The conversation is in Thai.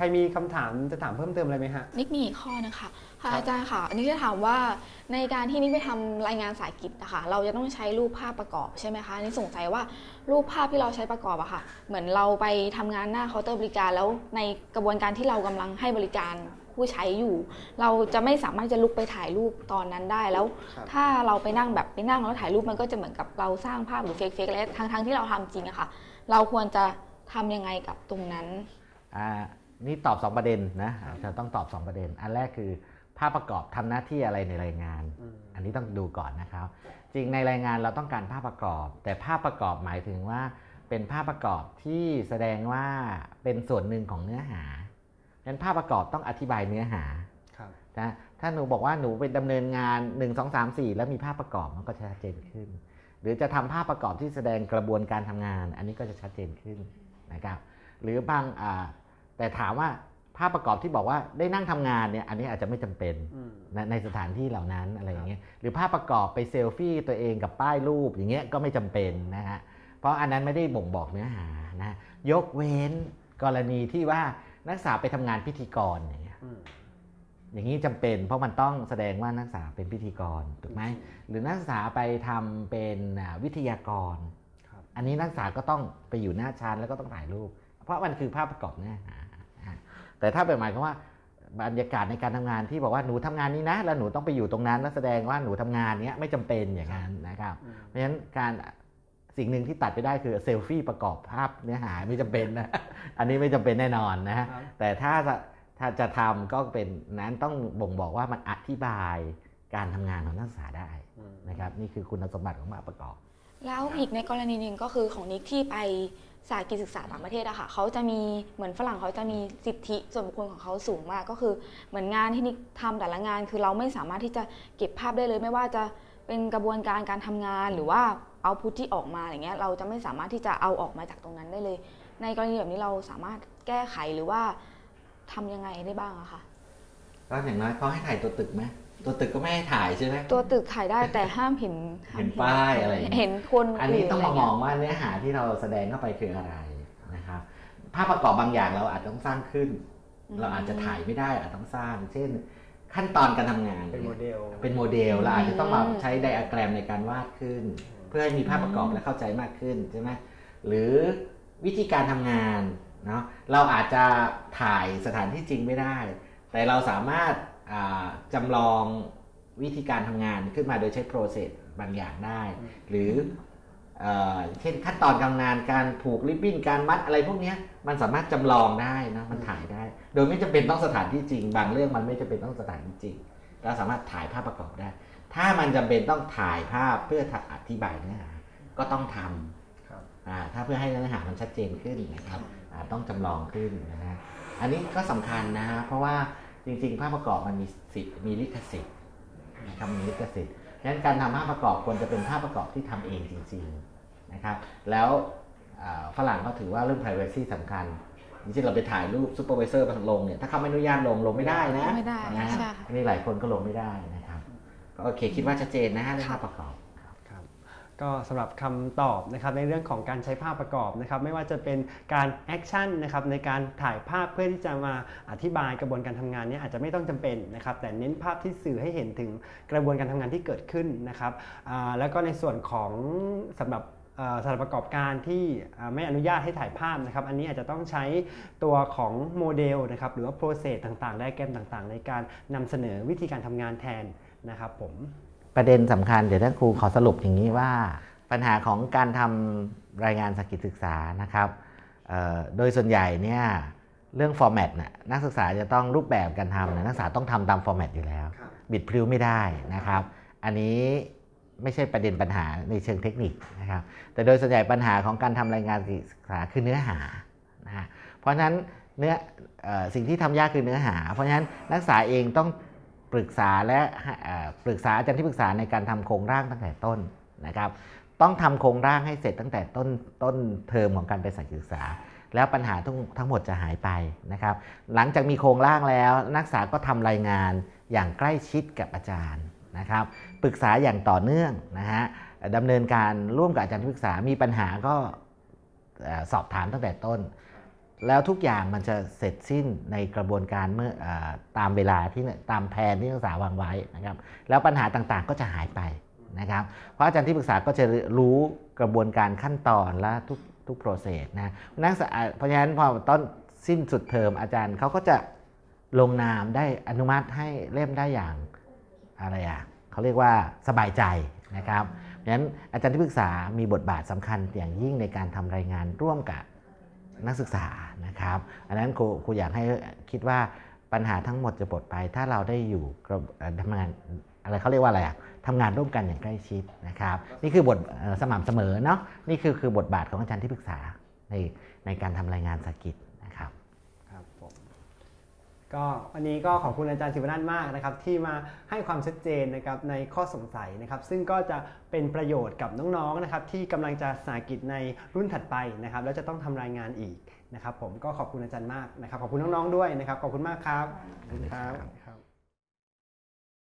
รมีคำถามจะถามเพิ่มเติมอะไรไหมฮะ นิกมีอีกข้อนะคะค่ะครับ อาจารย์ค่ะอันนี้จะถามว่าในการที่นิกไปทำรายงานสายกิจนะคะเราจะต้องใช้รูปภาพประกอบใช่ไหมคะอันนี่สงสัยว่ารูปภาพที่เราใช้ประกอบอะค่ะ เหมือนเราไปทำงานหน้าเคาน์เตอร์บริการแล้วในกระบวนการที่เรากำลังให้บริการผู้ใช้อยู่ เราจะไม่สามารถจะลุกไปถ่ายรูปตอนนั้นได้แล้ว ครับ ถ้าเราไปนั่งแบบไปนั่งแล้วถ่ายรูปมันก็จะเหมือนกับเราสร้างภาพหรือเฟกเฟกอะไรทั้งทั้งๆที่เราทำจริงอะค่ะ เราควรจะทำยังไงกับตรงนั้น อ่า นี่ตอบ 2 ประเด็นนะจะต้องตอบ 2 ประเด็น อันแรกคือภาพประกอบทำหน้าที่อะไรในรายงานอืมอันนี้ต้องดูก่อนนะครับ จริงในรายงานเราต้องการภาพประกอบ แต่ภาพประกอบหมายถึงว่าเป็นภาพประกอบที่แสดงว่าเป็นส่วนหนึ่งของเนื้อหาดังนั้นภาพประกอบต้องอธิบายเนื้อหาครับนะถ้าหนูบอกว่าหนูเป็นดำเนินงาน 1 2 3 4 แล้วมีภาพประกอบมันก็จะชัดเจนขึ้น หรือจะทำภาพประกอบที่แสดงกระบวนการทำงาน อันนี้ก็จะชัดเจนขึ้นนะครับ หรือบางอ่า แต่ถามว่าภาพประกอบที่บอกว่าได้นั่งทำงานเนี่ยอันนี้อาจจะไม่จำเป็นอืมนะในสถานที่เหล่านั้นอะไรอย่างเงี้ยหรือภาพประกอบไปเซลฟี่ตัวเองกับป้ายรูปอย่างเงี้ยก็ไม่จำเป็นนะฮะเพราะอันนั้นไม่ได้บ่งบอกเนื้อหานะยกเว้นกรณีที่ว่านักศึกษาไปทำงานพิธีกรอย่างเงี้ยอืมอย่างนี้จำเป็น เพราะมันต้องแสดงว่านักศึกษาเป็นพิธีกรถูกไหมหรือนักศึกษาไปทำเป็นอ่าวิทยากรครับอันนี้นักศึกษาก็ต้องไปอยู่หน้าชั้นแล้วก็ต้องถ่ายรูป เพราะมันคือภาพประกอบเนื้อหาอ่า แต่ถ้าเป็นหมายความว่าบรรยากาศในการทำงานที่บอกว่าหนูทำงานนี้นะ แล้วหนูต้องไปอยู่ตรงนั้นแล้วแสดงว่าหนูทำงานเนี้ยไม่จำเป็นอย่างนั้นนะครับอืมเพราะฉะนั้นการสิ่งหนึ่งที่ตัดไปได้คือเซลฟี่ประกอบภาพเนื้อหาไม่จำเป็นนะอันนี้ไม่จำเป็นแน่นอนนะฮะครับแต่ถ้าจะถ้าจะทำก็เป็นนั้นต้องบ่งบอกว่ามันอธิบายการทำงานของนักศึกษาได้อืมนะครับ นี่คือคุณสมบัติของภาพประกอบ แล้วอีกในกรณีหนึ่งก็คือของนิกที่ไป สายกิจศึกษาต่างประเทศอะค่ะเขาจะมีเหมือนฝรั่งเขาจะมีสิทธิส่วนบุคคลของเขาสูงมากก็คือ เหมือนงานที่นิกทำแต่ละงาน คือเราไม่สามารถที่จะเก็บภาพได้เลย ไม่ว่าจะเป็นกระบวนการการทำงานหรือว่าเอาพุทที่ออกมาอย่างเงี้ยเราจะไม่สามารถที่จะเอาออกมาจากตรงนั้นได้เลย ในกรณีแบบนี้เราสามารถแก้ไขหรือว่าทำยังไงได้บ้างอะค่ะก็อย่างน้อยเขาให้ถ่ายตัวตึกไหม ตัวตึกก็ไม่ให้ถ่ายใช่ไหมตัวตึกถ่ายได้แต่ห้ามเห็นห้มเห็นป้ายอะไรอย่างเงี้ยเห็นคนอันนี้ต้องมาะไรมเงี้อยงว่าเนื้อหาที่เราแสดงเข้าไปคืออะไรนะครับภาพประกอบบางอย่างเราอาจจะต้องสร้างขึ้น เราอาจจะถ่ายไม่ได้อาจต้องสร้าง เช่น ขั้นตอนการทำงานเป็นโมเดลเป็นโมเดลเราอาจจะต้องมาใช้ไดอะแกรมในการวาดขึ้น เพื่อให้มีภาพประกอบและเข้าใจมากขึ้นใช่ไหมหรือวิธีการทำงานเนาะเราอาจจะถ่ายสถานที่จริงไม่ได้ แต่เราสามารถอ่า จำลองวิธีการทำงานขึ้นมาโดยใช้โปรเซสบางอย่างได้ หรือเอ่อเช่นขั้นตอนการทำงานการผูกริบบิ้นการมัดอะไรพวกเนี้ยมันสามารถจำลองได้นะมันถ่ายได้ โดยไม่จำเป็นต้องสถานที่จริง บางเรื่องมันไม่จำเป็นต้องสถานที่จริงเราสามารถถ่ายภาพประกอบได้ ถ้ามันจำเป็นต้องถ่ายภาพเพื่ออธิบายเนื้อหาก็ต้องทำครับอ่าถ้าเพื่อให้เนื้อหามันชัดเจนขึ้นนะครับอ่าต้องจำลองขึ้นนะฮะอันนี้ก็สำคัญนะฮะเพราะว่า จริง ๆ ภาพประกอบมันมีสิทธิ์มีลิขสิทธิ์นะครับมีลิขสิทธิ์ฉะนั้นการทำภาพประกอบควรจะเป็นภาพประกอบที่ทำเองจริงๆนะครับแล้วอ่าฝรั่งก็ถือว่าเรื่อง privacy สำคัญจริงๆเราไปถ่ายรูป supervisor มาลงเนี่ยถ้าเขาไม่อนุญาตลงลงไม่ได้นะไม่ได้นะใช่ค่ะอันนี้หลายคนก็ลงไม่ได้นะครับก็โอเคคิดว่าชัดเจนนะฮะเรื่องภาพประกอบครับ ก็สำหรับคำตอบนะครับในเรื่องของการใช้ภาพประกอบนะครับไม่ว่าจะเป็นการ action นะครับในการถ่ายภาพเพื่อที่จะมาอธิบายกระบวนการทำงานนี้อาจจะไม่ต้องจำเป็นนะครับแต่เน้นภาพที่สื่อให้เห็นถึงกระบวนการทำงานที่เกิดขึ้นนะครับแล้วก็ในส่วนของสำหรับสถานประกอบการที่ไม่อนุญาตให้ถ่ายภาพนะครับ อันนี้อาจจะต้องใช้ตัวของโมเดลนะครับหรือว่า process ต่างๆ ไดแกรมต่างๆ ในการนำเสนอวิธีการทำงานแทนนะครับผม ประเด็นสำคัญเดี๋ยวท่านครูขอสรุปอย่างนี้ว่าปัญหาของการทำรายงานสกิจศึกษานะครับเอ่อโดยส่วนใหญ่เนี่ยเรื่องฟอร์แมตน่ะนักศึกษาจะต้องรูปแบบการทำเนี่ยนักศึกษาต้องทำตามฟอร์แมตอยู่แล้วครับบิดพริ้วไม่ได้นะครับ อันนี้ไม่ใช่ประเด็นปัญหาในเชิงเทคนิคนะครับแต่โดยส่วนใหญ่ปัญหาของการทำรายงานศึกษาคือเนื้อหานะฮะเพราะฉะนั้นเนื้อเอ่อสิ่งที่ทำยากคือเนื้อหา เพราะฉะนั้นนักศึกษาเองต้อง ปรึกษาและปรึกษาอาจารย์ที่ปรึกษาในการทำโครงร่างตั้งแต่ต้นนะครับ ต้องทำโครงร่างให้เสร็จตั้งแต่ต้นต้นเทอมของการไปศึกษา แล้วปัญหาทั้งทั้งหมดจะหายไปนะครับ หลังจากมีโครงร่างแล้ว นักศึกษาก็ทำรายงานอย่างใกล้ชิดกับอาจารย์นะครับ ปรึกษาอย่างต่อเนื่องนะฮะดำเนินการร่วมกับอาจารย์ที่ปรึกษามีปัญหาก็สอบถามตั้งแต่ต้น แล้วทุกอย่างมันจะเสร็จสิ้นในกระบวนการเมื่ออตามเวลาที่ตามแผนที่นักศึกษาวางไว้นะครับ แล้วปัญหาต่างๆก็จะหายไปนะครับ เพราะอาจารย์ที่ปรึกษาก็จะรู้กระบวนการขั้นตอนและทุกทุกโปรเซสนะนักศึกษาเพราะฉะนั้นพอต้นสิ้นสุดเทอมอาจารย์เขาก็จะลงนามได้อนุมัติให้เล่มได้อย่างอะไรอะเขาเรียกว่าสบายใจนะครับเพราะฉะนั้นอาจารย์ที่ปรึกษามีบทบาทสำคัญอย่างยิ่งในการทำรายงานร่วมกับ นักศึกษานะครับ อันนั้นครูครูอยากให้คิดว่าปัญหาทั้งหมดจะหมดไป ถ้าเราได้อยู่กระเอ่อทำงานอะไรเขาเรียกว่าอะไรอะทำงานร่วมกันอย่างใกล้ชิดนะครับ นี่คือบทสม่ำเสมอเนาะนี่คือคือบทบาทของอาจารย์ที่ปรึกษาในในการทำรายงานสกิจนะครับ ครับผม ก็วันนี้ก็ขอบคุณอาจารย์สิวนันมากนะครับ ที่มาให้ความชัดเจนนะครับในข้อสงสัยนะครับ ซึ่งก็จะเป็นประโยชน์กับน้องๆนะครับ ที่กำลังจะสากิจในรุ่นถัดไปนะครับ แล้วจะต้องทำรายงานอีกนะครับ ผมก็ขอบคุณอาจารย์มากนะครับ ขอบคุณน้องๆด้วยนะครับ ขอบคุณมากครับขอบคุณครับ